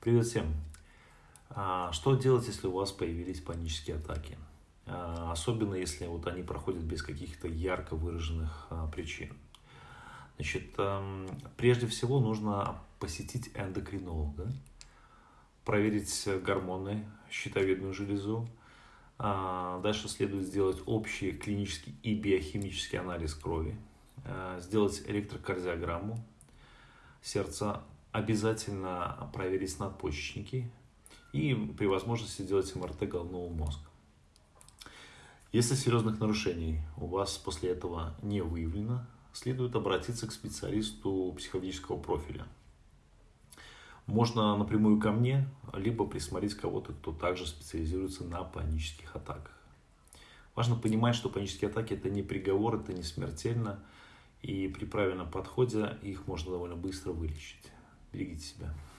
Привет всем! А, что делать, если у вас появились панические атаки? А, особенно если вот они проходят без каких-то ярко выраженных а, причин. Значит, прежде всего нужно посетить эндокринолога, проверить гормоны, щитовидную железу. Дальше следует сделать общий клинический и биохимический анализ крови, сделать электрокардиограмму сердца, обязательно проверить надпочечники и при возможности сделать МРТ головного мозга. Если серьезных нарушений у вас после этого не выявлено, следует обратиться к специалисту психологического профиля. Можно напрямую ко мне, либо присмотреть кого-то, кто также специализируется на панических атаках. Важно понимать, что панические атаки это не приговор, это не смертельно, и при правильном подходе их можно довольно быстро вылечить. Берегите себя.